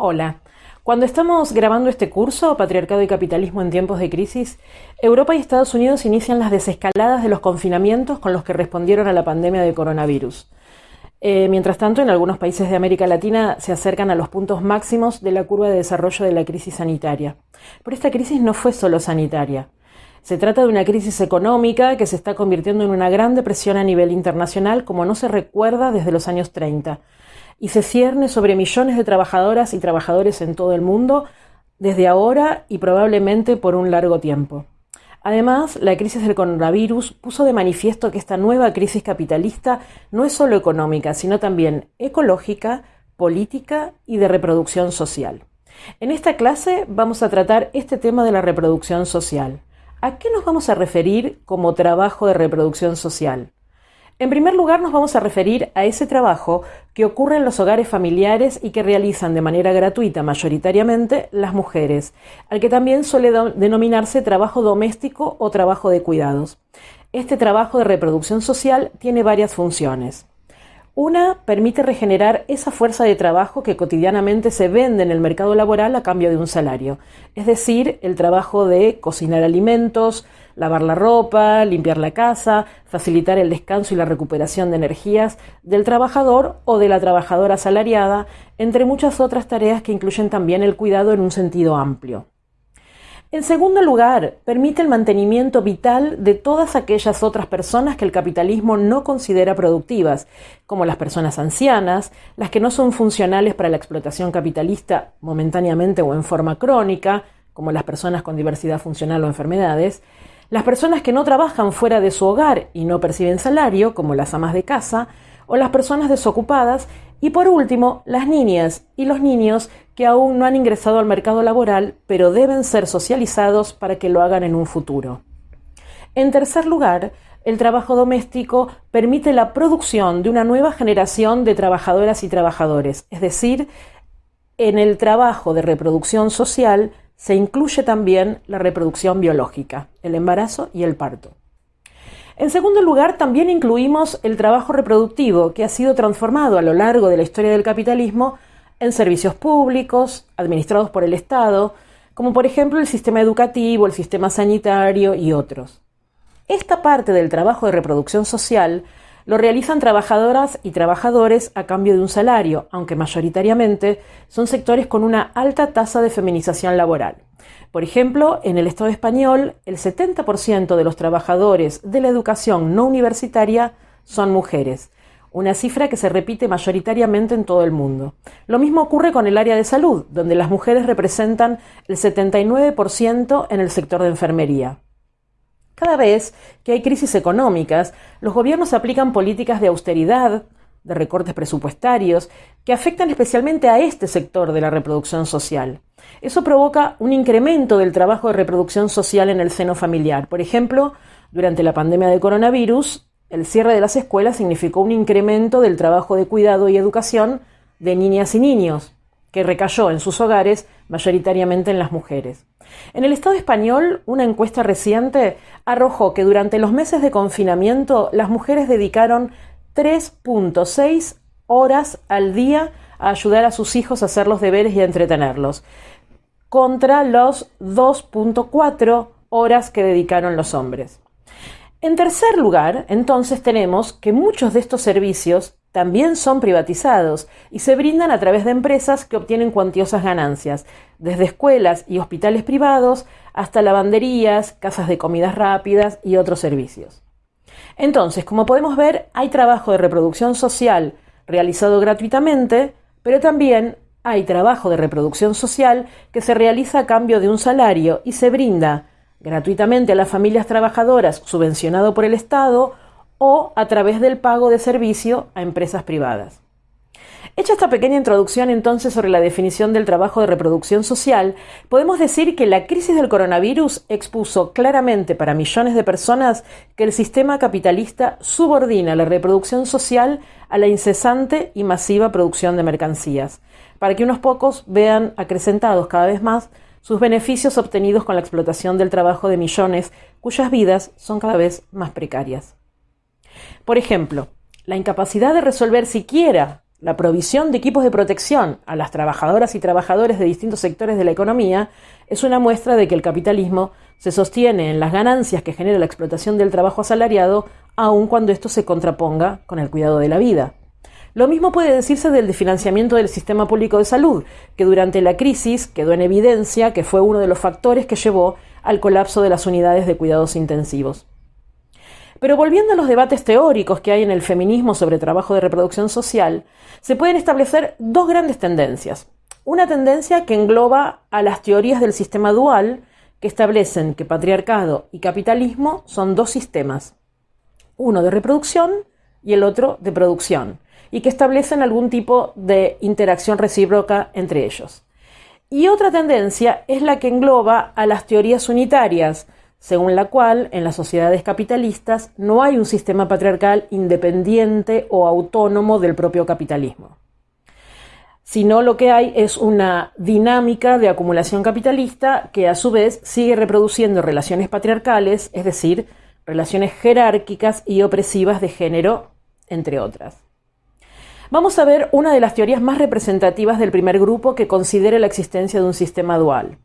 Hola. Cuando estamos grabando este curso, Patriarcado y Capitalismo en tiempos de crisis, Europa y Estados Unidos inician las desescaladas de los confinamientos con los que respondieron a la pandemia de coronavirus. Eh, mientras tanto, en algunos países de América Latina se acercan a los puntos máximos de la curva de desarrollo de la crisis sanitaria. Pero esta crisis no fue solo sanitaria. Se trata de una crisis económica que se está convirtiendo en una gran depresión a nivel internacional como no se recuerda desde los años 30 y se cierne sobre millones de trabajadoras y trabajadores en todo el mundo desde ahora y probablemente por un largo tiempo. Además, la crisis del coronavirus puso de manifiesto que esta nueva crisis capitalista no es solo económica, sino también ecológica, política y de reproducción social. En esta clase vamos a tratar este tema de la reproducción social. ¿A qué nos vamos a referir como trabajo de reproducción social? En primer lugar, nos vamos a referir a ese trabajo que ocurre en los hogares familiares y que realizan de manera gratuita mayoritariamente las mujeres, al que también suele denominarse trabajo doméstico o trabajo de cuidados. Este trabajo de reproducción social tiene varias funciones. Una permite regenerar esa fuerza de trabajo que cotidianamente se vende en el mercado laboral a cambio de un salario, es decir, el trabajo de cocinar alimentos, lavar la ropa, limpiar la casa, facilitar el descanso y la recuperación de energías del trabajador o de la trabajadora asalariada, entre muchas otras tareas que incluyen también el cuidado en un sentido amplio. En segundo lugar, permite el mantenimiento vital de todas aquellas otras personas que el capitalismo no considera productivas, como las personas ancianas, las que no son funcionales para la explotación capitalista momentáneamente o en forma crónica, como las personas con diversidad funcional o enfermedades, las personas que no trabajan fuera de su hogar y no perciben salario, como las amas de casa, o las personas desocupadas, y por último, las niñas y los niños que aún no han ingresado al mercado laboral, pero deben ser socializados para que lo hagan en un futuro. En tercer lugar, el trabajo doméstico permite la producción de una nueva generación de trabajadoras y trabajadores, es decir, en el trabajo de reproducción social se incluye también la reproducción biológica, el embarazo y el parto. En segundo lugar, también incluimos el trabajo reproductivo, que ha sido transformado a lo largo de la historia del capitalismo en servicios públicos, administrados por el Estado, como por ejemplo el sistema educativo, el sistema sanitario y otros. Esta parte del trabajo de reproducción social lo realizan trabajadoras y trabajadores a cambio de un salario, aunque mayoritariamente son sectores con una alta tasa de feminización laboral. Por ejemplo, en el Estado español, el 70% de los trabajadores de la educación no universitaria son mujeres, una cifra que se repite mayoritariamente en todo el mundo. Lo mismo ocurre con el área de salud, donde las mujeres representan el 79% en el sector de enfermería. Cada vez que hay crisis económicas, los gobiernos aplican políticas de austeridad, de recortes presupuestarios, que afectan especialmente a este sector de la reproducción social. Eso provoca un incremento del trabajo de reproducción social en el seno familiar. Por ejemplo, durante la pandemia de coronavirus, el cierre de las escuelas significó un incremento del trabajo de cuidado y educación de niñas y niños, que recayó en sus hogares mayoritariamente en las mujeres. En el Estado español, una encuesta reciente arrojó que durante los meses de confinamiento las mujeres dedicaron 3.6 horas al día a ayudar a sus hijos a hacer los deberes y a entretenerlos, contra los 2.4 horas que dedicaron los hombres. En tercer lugar, entonces tenemos que muchos de estos servicios también son privatizados y se brindan a través de empresas que obtienen cuantiosas ganancias, desde escuelas y hospitales privados hasta lavanderías, casas de comidas rápidas y otros servicios. Entonces, como podemos ver, hay trabajo de reproducción social realizado gratuitamente, pero también hay trabajo de reproducción social que se realiza a cambio de un salario y se brinda gratuitamente a las familias trabajadoras subvencionado por el Estado o a través del pago de servicio a empresas privadas. Hecha esta pequeña introducción entonces sobre la definición del trabajo de reproducción social, podemos decir que la crisis del coronavirus expuso claramente para millones de personas que el sistema capitalista subordina la reproducción social a la incesante y masiva producción de mercancías, para que unos pocos vean acrecentados cada vez más sus beneficios obtenidos con la explotación del trabajo de millones cuyas vidas son cada vez más precarias. Por ejemplo, la incapacidad de resolver siquiera la provisión de equipos de protección a las trabajadoras y trabajadores de distintos sectores de la economía es una muestra de que el capitalismo se sostiene en las ganancias que genera la explotación del trabajo asalariado, aun cuando esto se contraponga con el cuidado de la vida. Lo mismo puede decirse del financiamiento del sistema público de salud, que durante la crisis quedó en evidencia que fue uno de los factores que llevó al colapso de las unidades de cuidados intensivos. Pero volviendo a los debates teóricos que hay en el feminismo sobre trabajo de reproducción social, se pueden establecer dos grandes tendencias. Una tendencia que engloba a las teorías del sistema dual, que establecen que patriarcado y capitalismo son dos sistemas, uno de reproducción y el otro de producción, y que establecen algún tipo de interacción recíproca entre ellos. Y otra tendencia es la que engloba a las teorías unitarias, según la cual en las sociedades capitalistas no hay un sistema patriarcal independiente o autónomo del propio capitalismo, sino lo que hay es una dinámica de acumulación capitalista que a su vez sigue reproduciendo relaciones patriarcales, es decir, relaciones jerárquicas y opresivas de género, entre otras. Vamos a ver una de las teorías más representativas del primer grupo que considera la existencia de un sistema dual.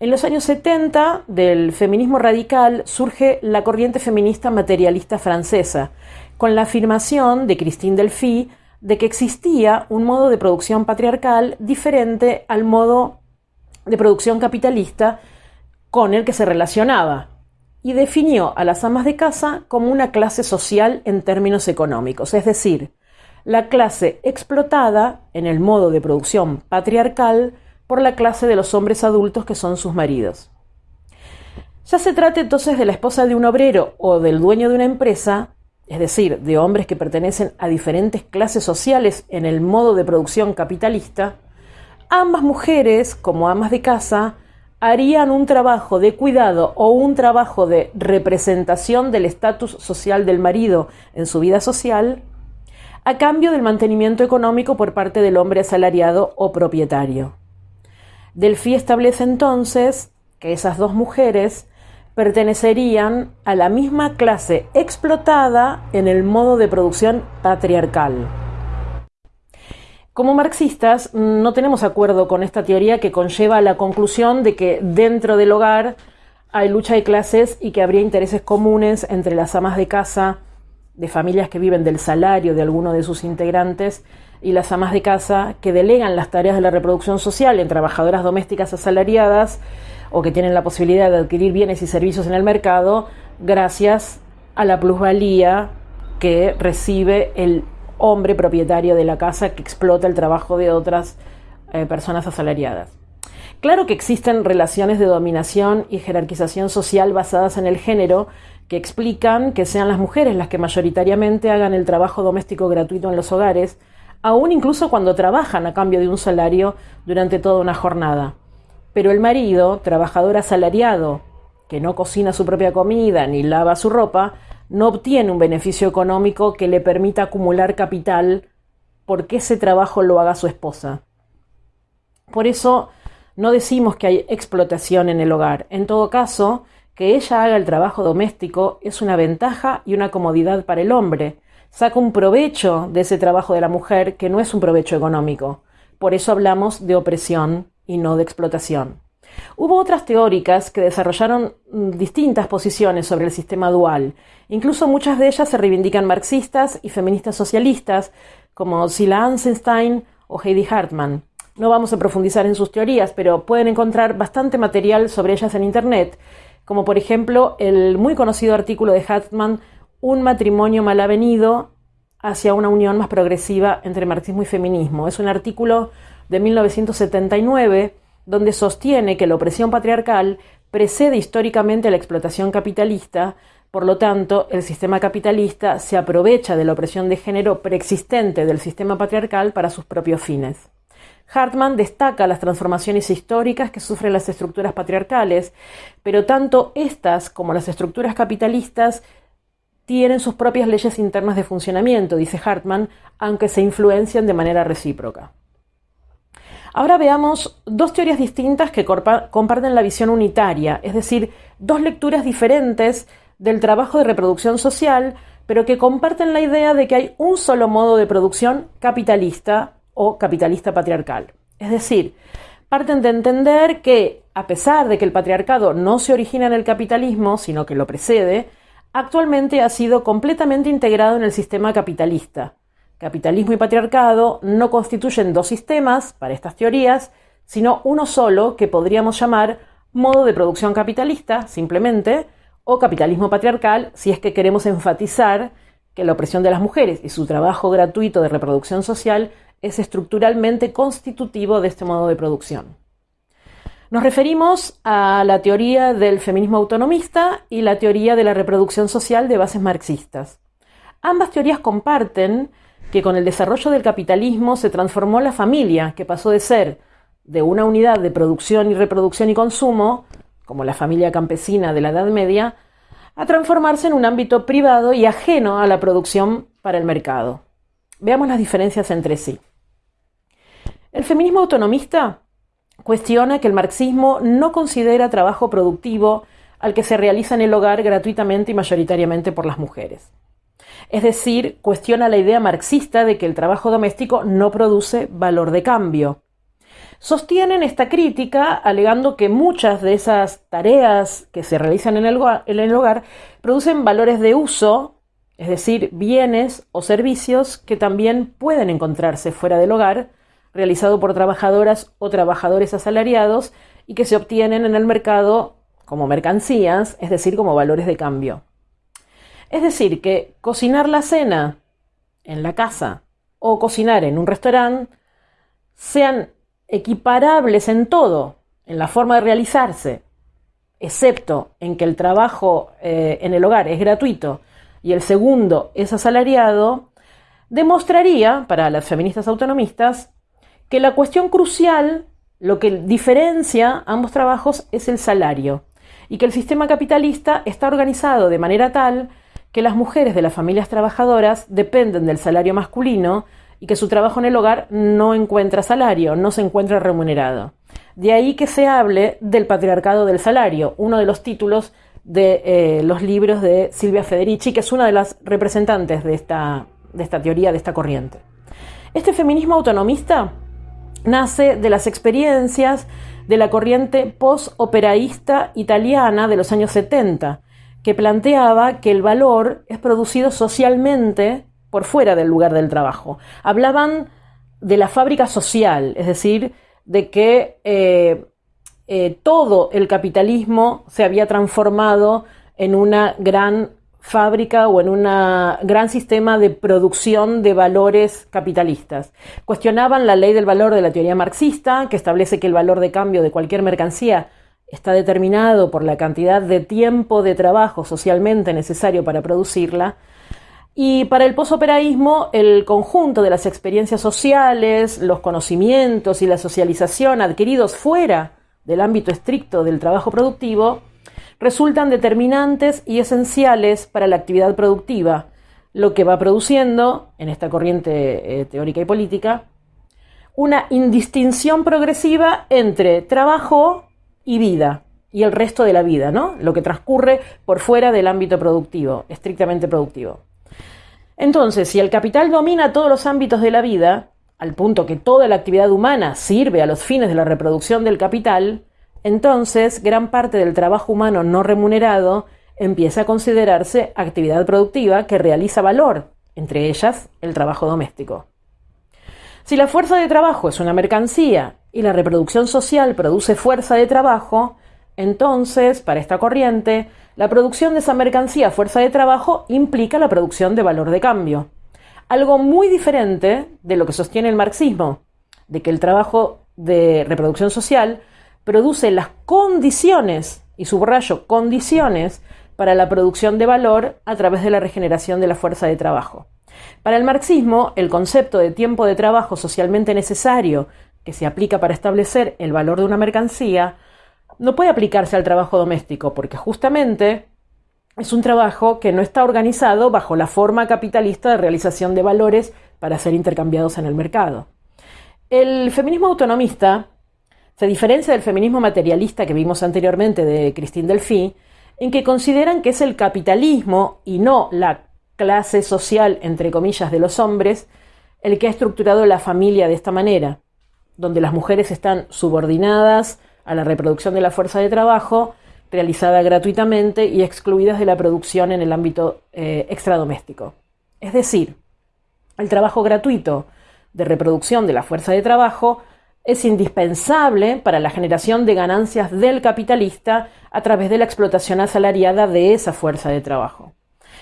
En los años 70 del feminismo radical surge la corriente feminista materialista francesa, con la afirmación de Christine Delphi de que existía un modo de producción patriarcal diferente al modo de producción capitalista con el que se relacionaba, y definió a las amas de casa como una clase social en términos económicos, es decir, la clase explotada en el modo de producción patriarcal por la clase de los hombres adultos que son sus maridos. Ya se trate entonces de la esposa de un obrero o del dueño de una empresa, es decir, de hombres que pertenecen a diferentes clases sociales en el modo de producción capitalista, ambas mujeres, como amas de casa, harían un trabajo de cuidado o un trabajo de representación del estatus social del marido en su vida social, a cambio del mantenimiento económico por parte del hombre asalariado o propietario. Delphi establece entonces que esas dos mujeres pertenecerían a la misma clase explotada en el modo de producción patriarcal. Como marxistas no tenemos acuerdo con esta teoría que conlleva a la conclusión de que dentro del hogar hay lucha de clases y que habría intereses comunes entre las amas de casa de familias que viven del salario de alguno de sus integrantes y las amas de casa que delegan las tareas de la reproducción social en trabajadoras domésticas asalariadas o que tienen la posibilidad de adquirir bienes y servicios en el mercado gracias a la plusvalía que recibe el hombre propietario de la casa que explota el trabajo de otras eh, personas asalariadas. Claro que existen relaciones de dominación y jerarquización social basadas en el género que explican que sean las mujeres las que mayoritariamente hagan el trabajo doméstico gratuito en los hogares, aún incluso cuando trabajan a cambio de un salario durante toda una jornada. Pero el marido, trabajador asalariado, que no cocina su propia comida ni lava su ropa, no obtiene un beneficio económico que le permita acumular capital porque ese trabajo lo haga su esposa. Por eso no decimos que hay explotación en el hogar. En todo caso, que ella haga el trabajo doméstico es una ventaja y una comodidad para el hombre, saca un provecho de ese trabajo de la mujer que no es un provecho económico. Por eso hablamos de opresión y no de explotación. Hubo otras teóricas que desarrollaron mm, distintas posiciones sobre el sistema dual. Incluso muchas de ellas se reivindican marxistas y feministas socialistas, como Sila Ansenstein o Heidi Hartmann. No vamos a profundizar en sus teorías, pero pueden encontrar bastante material sobre ellas en Internet, como por ejemplo el muy conocido artículo de Hartmann un matrimonio mal avenido hacia una unión más progresiva entre marxismo y feminismo. Es un artículo de 1979 donde sostiene que la opresión patriarcal precede históricamente a la explotación capitalista, por lo tanto, el sistema capitalista se aprovecha de la opresión de género preexistente del sistema patriarcal para sus propios fines. Hartman destaca las transformaciones históricas que sufren las estructuras patriarcales, pero tanto estas como las estructuras capitalistas tienen sus propias leyes internas de funcionamiento, dice Hartman, aunque se influencian de manera recíproca. Ahora veamos dos teorías distintas que comparten la visión unitaria, es decir, dos lecturas diferentes del trabajo de reproducción social, pero que comparten la idea de que hay un solo modo de producción capitalista o capitalista patriarcal. Es decir, parten de entender que, a pesar de que el patriarcado no se origina en el capitalismo, sino que lo precede, actualmente ha sido completamente integrado en el sistema capitalista. Capitalismo y patriarcado no constituyen dos sistemas, para estas teorías, sino uno solo que podríamos llamar modo de producción capitalista, simplemente, o capitalismo patriarcal si es que queremos enfatizar que la opresión de las mujeres y su trabajo gratuito de reproducción social es estructuralmente constitutivo de este modo de producción. Nos referimos a la teoría del feminismo autonomista y la teoría de la reproducción social de bases marxistas. Ambas teorías comparten que con el desarrollo del capitalismo se transformó la familia, que pasó de ser de una unidad de producción y reproducción y consumo como la familia campesina de la Edad Media, a transformarse en un ámbito privado y ajeno a la producción para el mercado. Veamos las diferencias entre sí. El feminismo autonomista cuestiona que el marxismo no considera trabajo productivo al que se realiza en el hogar gratuitamente y mayoritariamente por las mujeres. Es decir, cuestiona la idea marxista de que el trabajo doméstico no produce valor de cambio, Sostienen esta crítica alegando que muchas de esas tareas que se realizan en el, hogar, producen valores de uso, es decir, bienes o servicios que también pueden encontrarse fuera del hogar, realizado por trabajadoras o trabajadores asalariados y que se obtienen en el mercado como mercancías, es decir, como valores de cambio. Es decir, que cocinar la cena en la casa o cocinar en un restaurante sean equiparables en todo, en la forma de realizarse, excepto en que el trabajo eh, en el hogar es gratuito y el segundo es asalariado, demostraría, para las feministas autonomistas, que la cuestión crucial, lo que diferencia ambos trabajos es el salario, y que el sistema capitalista está organizado de manera tal que las mujeres de las familias trabajadoras dependen del salario masculino y que su trabajo en el hogar no encuentra salario, no se encuentra remunerado. De ahí que se hable del patriarcado del salario, uno de los títulos de eh, los libros de Silvia Federici, que es una de las representantes de esta, de esta teoría, de esta corriente. Este feminismo autonomista nace de las experiencias de la corriente post-operaísta italiana de los años 70, que planteaba que el valor es producido socialmente por fuera del lugar del trabajo. Hablaban de la fábrica social, es decir, de que eh, eh, todo el capitalismo se había transformado en una gran fábrica o en un gran sistema de producción de valores capitalistas. Cuestionaban la ley del valor de la teoría marxista, que establece que el valor de cambio de cualquier mercancía está determinado por la cantidad de tiempo de trabajo socialmente necesario para producirla, y para el posoperaísmo, el conjunto de las experiencias sociales, los conocimientos y la socialización adquiridos fuera del ámbito estricto del trabajo productivo resultan determinantes y esenciales para la actividad productiva, lo que va produciendo, en esta corriente eh, teórica y política, una indistinción progresiva entre trabajo y vida, y el resto de la vida, ¿no? Lo que transcurre por fuera del ámbito productivo, estrictamente productivo. Entonces, si el capital domina todos los ámbitos de la vida, al punto que toda la actividad humana sirve a los fines de la reproducción del capital, entonces gran parte del trabajo humano no remunerado empieza a considerarse actividad productiva que realiza valor, entre ellas el trabajo doméstico. Si la fuerza de trabajo es una mercancía y la reproducción social produce fuerza de trabajo, entonces, para esta corriente, la producción de esa mercancía fuerza de trabajo implica la producción de valor de cambio. Algo muy diferente de lo que sostiene el marxismo, de que el trabajo de reproducción social produce las condiciones, y subrayo condiciones, para la producción de valor a través de la regeneración de la fuerza de trabajo. Para el marxismo, el concepto de tiempo de trabajo socialmente necesario que se aplica para establecer el valor de una mercancía no puede aplicarse al trabajo doméstico porque justamente es un trabajo que no está organizado bajo la forma capitalista de realización de valores para ser intercambiados en el mercado. El feminismo autonomista se diferencia del feminismo materialista que vimos anteriormente de Christine Delphi, en que consideran que es el capitalismo y no la clase social, entre comillas, de los hombres, el que ha estructurado la familia de esta manera, donde las mujeres están subordinadas a la reproducción de la fuerza de trabajo, realizada gratuitamente y excluidas de la producción en el ámbito eh, extradoméstico. Es decir, el trabajo gratuito de reproducción de la fuerza de trabajo es indispensable para la generación de ganancias del capitalista a través de la explotación asalariada de esa fuerza de trabajo.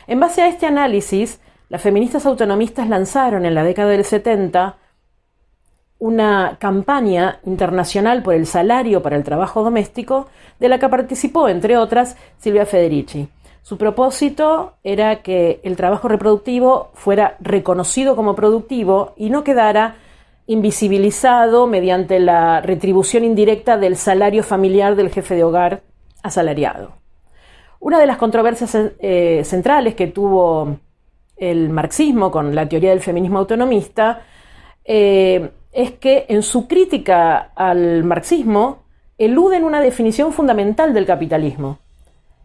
En base a este análisis, las feministas autonomistas lanzaron en la década del 70 una campaña internacional por el salario para el trabajo doméstico, de la que participó, entre otras, Silvia Federici. Su propósito era que el trabajo reproductivo fuera reconocido como productivo y no quedara invisibilizado mediante la retribución indirecta del salario familiar del jefe de hogar asalariado. Una de las controversias eh, centrales que tuvo el marxismo con la teoría del feminismo autonomista eh, es que en su crítica al marxismo eluden una definición fundamental del capitalismo,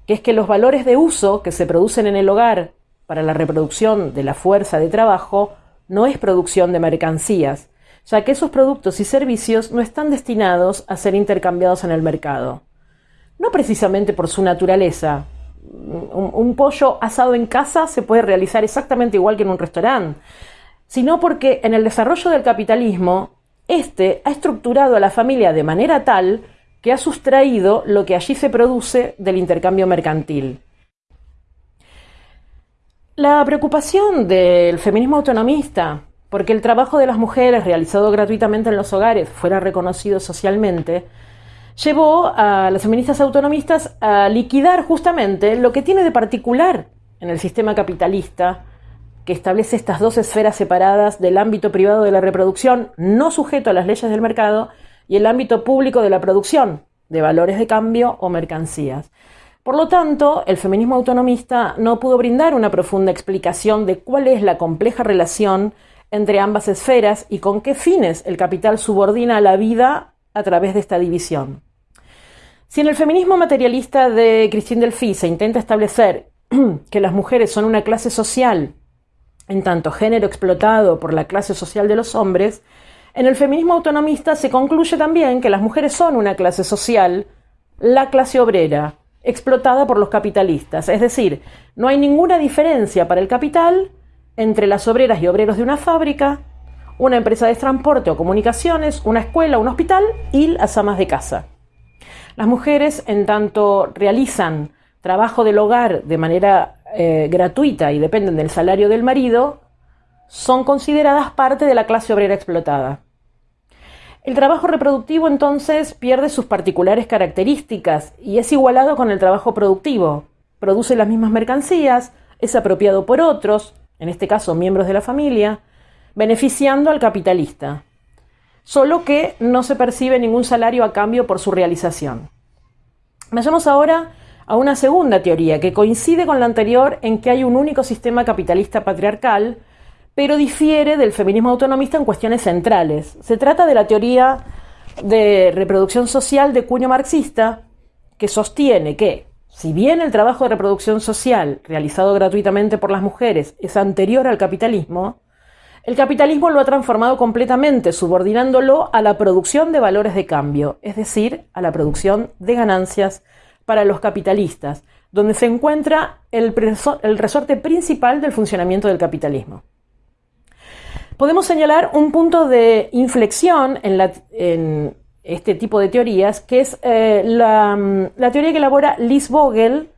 que es que los valores de uso que se producen en el hogar para la reproducción de la fuerza de trabajo no es producción de mercancías, ya que esos productos y servicios no están destinados a ser intercambiados en el mercado. No precisamente por su naturaleza. Un, pollo asado en casa se puede realizar exactamente igual que en un restaurante, sino porque en el desarrollo del capitalismo, éste ha estructurado a la familia de manera tal que ha sustraído lo que allí se produce del intercambio mercantil. La preocupación del feminismo autonomista porque el trabajo de las mujeres realizado gratuitamente en los hogares fuera reconocido socialmente, llevó a las feministas autonomistas a liquidar justamente lo que tiene de particular en el sistema capitalista, que establece estas dos esferas separadas del ámbito privado de la reproducción, no sujeto a las leyes del mercado, y el ámbito público de la producción, de valores de cambio o mercancías. Por lo tanto, el feminismo autonomista no pudo brindar una profunda explicación de cuál es la compleja relación entre ambas esferas y con qué fines el capital subordina la vida a través de esta división. Si en el feminismo materialista de Christine Delphi se intenta establecer que las mujeres son una clase social, en tanto género explotado por la clase social de los hombres, en el feminismo autonomista se concluye también que las mujeres son una clase social, la clase obrera, explotada por los capitalistas. Es decir, no hay ninguna diferencia para el capital entre las obreras y obreros de una fábrica, una empresa de transporte o comunicaciones, una escuela, un hospital y las amas de casa. Las mujeres, en tanto realizan trabajo del hogar de manera eh, gratuita y dependen del salario del marido, son consideradas parte de la clase obrera explotada. El trabajo reproductivo entonces pierde sus particulares características y es igualado con el trabajo productivo. Produce las mismas mercancías, es apropiado por otros, en este caso miembros de la familia, beneficiando al capitalista, solo que no se percibe ningún salario a cambio por su realización. Vayamos ahora a una segunda teoría que coincide con la anterior en que hay un único sistema capitalista patriarcal, pero difiere del feminismo autonomista en cuestiones centrales. Se trata de la teoría de reproducción social de cuño marxista, que sostiene que si bien el trabajo de reproducción social realizado gratuitamente por las mujeres es anterior al capitalismo, el capitalismo lo ha transformado completamente, subordinándolo a la producción de valores de cambio, es decir, a la producción de ganancias para los capitalistas, donde se encuentra el, resorte principal del funcionamiento del capitalismo. Podemos señalar un punto de inflexión en, la, en este tipo de teorías, que es eh, mm, la, teoría que elabora Liz Vogel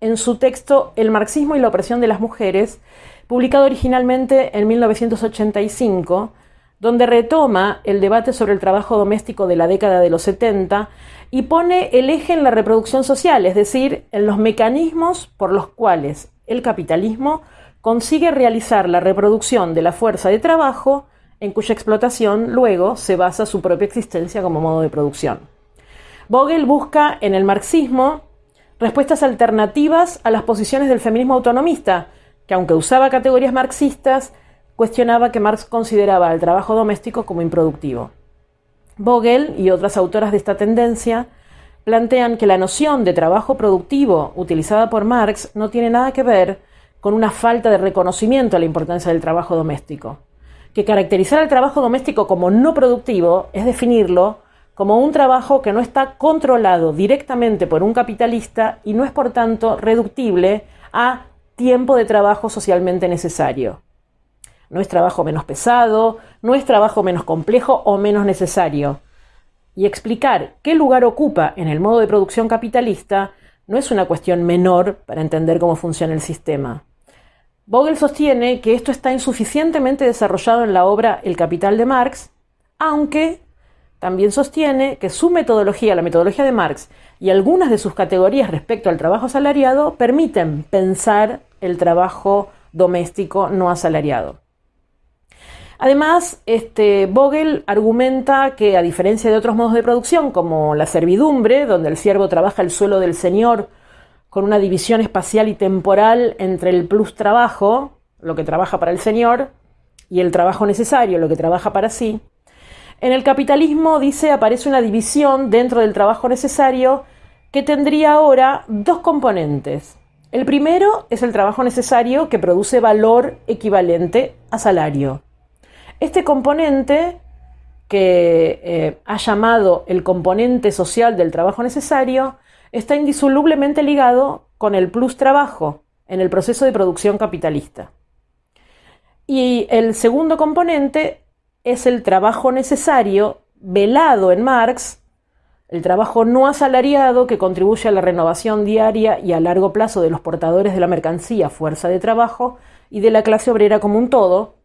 en su texto El marxismo y la opresión de las mujeres, publicado originalmente en 1985, donde retoma el debate sobre el trabajo doméstico de la década de los 70 y pone el eje en la reproducción social, es decir, en los mecanismos por los cuales el capitalismo consigue realizar la reproducción de la fuerza de trabajo en cuya explotación luego se basa su propia existencia como modo de producción. Vogel busca en el marxismo respuestas alternativas a las posiciones del feminismo autonomista, que aunque usaba categorías marxistas, cuestionaba que Marx consideraba el trabajo doméstico como improductivo. Vogel y otras autoras de esta tendencia plantean que la noción de trabajo productivo utilizada por Marx no tiene nada que ver con una falta de reconocimiento a la importancia del trabajo doméstico. Que caracterizar el trabajo doméstico como no productivo es definirlo como un trabajo que no está controlado directamente por un capitalista y no es por tanto reductible a tiempo de trabajo socialmente necesario. No es trabajo menos pesado, no es trabajo menos complejo o menos necesario. Y explicar qué lugar ocupa en el modo de producción capitalista no es una cuestión menor para entender cómo funciona el sistema. Vogel sostiene que esto está insuficientemente desarrollado en la obra El Capital de Marx, aunque también sostiene que su metodología, la metodología de Marx, y algunas de sus categorías respecto al trabajo asalariado permiten pensar el trabajo doméstico no asalariado. Además, este, Vogel argumenta que, a diferencia de otros modos de producción, como la servidumbre, donde el siervo trabaja el suelo del señor con una división espacial y temporal entre el plus trabajo, lo que trabaja para el señor, y el trabajo necesario, lo que trabaja para sí, en el capitalismo, dice, aparece una división dentro del trabajo necesario que tendría ahora dos componentes. El primero es el trabajo necesario que produce valor equivalente a salario. Este componente, que eh, ha llamado el componente social del trabajo necesario, está indisolublemente ligado con el plus trabajo en el proceso de producción capitalista. Y el segundo componente es el trabajo necesario, velado en Marx, el trabajo no asalariado que contribuye a la renovación diaria y a largo plazo de los portadores de la mercancía, fuerza de trabajo, y de la clase obrera como un todo,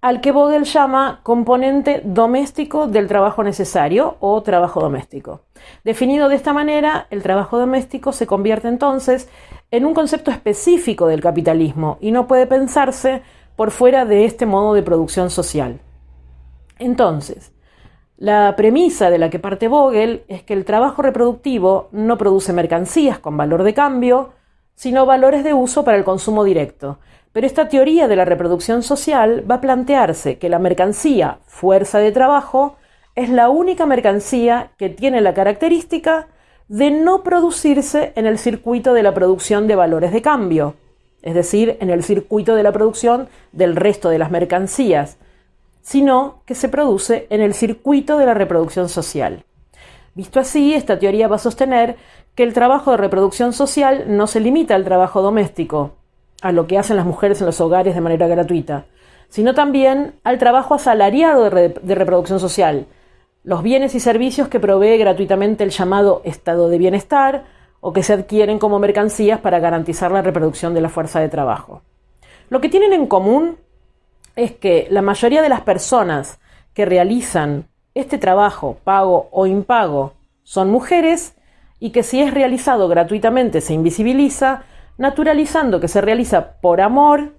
al que Vogel llama componente doméstico del trabajo necesario o trabajo doméstico. Definido de esta manera, el trabajo doméstico se convierte entonces en un concepto específico del capitalismo y no puede pensarse por fuera de este modo de producción social. Entonces, la premisa de la que parte Vogel es que el trabajo reproductivo no produce mercancías con valor de cambio, sino valores de uso para el consumo directo. Pero esta teoría de la reproducción social va a plantearse que la mercancía, fuerza de trabajo, es la única mercancía que tiene la característica de no producirse en el circuito de la producción de valores de cambio, es decir, en el circuito de la producción del resto de las mercancías, sino que se produce en el circuito de la reproducción social. Visto así, esta teoría va a sostener que el trabajo de reproducción social no se limita al trabajo doméstico, a lo que hacen las mujeres en los hogares de manera gratuita, sino también al trabajo asalariado de, reproducción social, los bienes y servicios que provee gratuitamente el llamado estado de bienestar o que se adquieren como mercancías para garantizar la reproducción de la fuerza de trabajo. Lo que tienen en común es que la mayoría de las personas que realizan este trabajo, pago o impago, son mujeres y que si es realizado gratuitamente se invisibiliza, naturalizando que se realiza por amor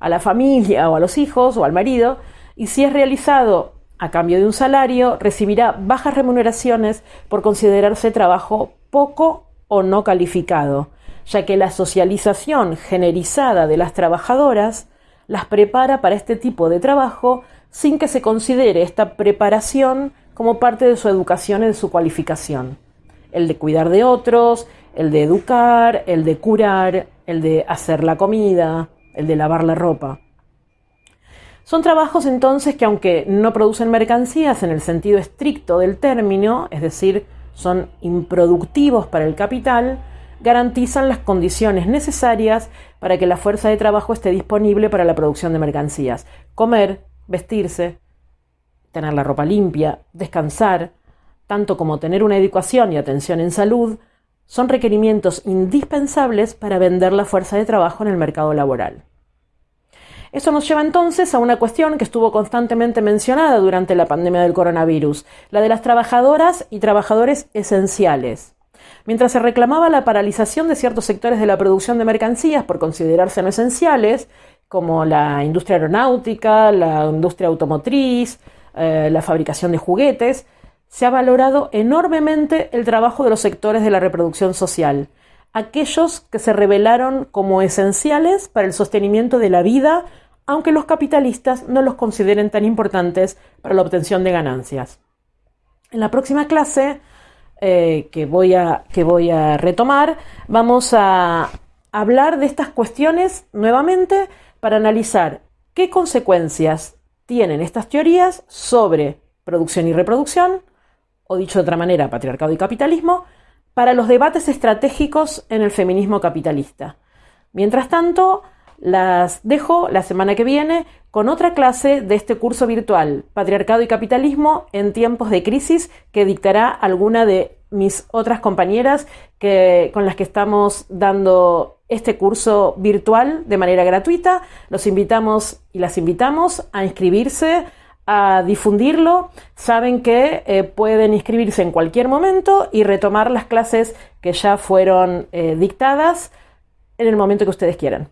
a la familia o a los hijos o al marido, y si es realizado a cambio de un salario, recibirá bajas remuneraciones por considerarse trabajo poco o no calificado, ya que la socialización generizada de las trabajadoras las prepara para este tipo de trabajo sin que se considere esta preparación como parte de su educación y de su cualificación. El de cuidar de otros, el de educar, el de curar, el de hacer la comida, el de lavar la ropa. Son trabajos entonces que aunque no producen mercancías en el sentido estricto del término, es decir, son improductivos para el capital, garantizan las condiciones necesarias para que la fuerza de trabajo esté disponible para la producción de mercancías. Comer, vestirse, tener la ropa limpia, descansar, tanto como tener una educación y atención en salud, son requerimientos indispensables para vender la fuerza de trabajo en el mercado laboral. Eso nos lleva entonces a una cuestión que estuvo constantemente mencionada durante la pandemia del coronavirus, la de las trabajadoras y trabajadores esenciales. Mientras se reclamaba la paralización de ciertos sectores de la producción de mercancías por considerarse no esenciales, como la industria aeronáutica, la industria automotriz, eh, la fabricación de juguetes, se ha valorado enormemente el trabajo de los sectores de la reproducción social, aquellos que se revelaron como esenciales para el sostenimiento de la vida, aunque los capitalistas no los consideren tan importantes para la obtención de ganancias. En la próxima clase eh, que, voy a, que voy a retomar, vamos a hablar de estas cuestiones nuevamente para analizar qué consecuencias tienen estas teorías sobre producción y reproducción, o dicho de otra manera, patriarcado y capitalismo, para los debates estratégicos en el feminismo capitalista. Mientras tanto, las dejo la semana que viene con otra clase de este curso virtual, Patriarcado y Capitalismo en tiempos de crisis, que dictará alguna de mis otras compañeras que, con las que estamos dando este curso virtual de manera gratuita. Los invitamos y las invitamos a inscribirse, a difundirlo. Saben que eh, pueden inscribirse en cualquier momento y retomar las clases que ya fueron eh, dictadas en el momento que ustedes quieran.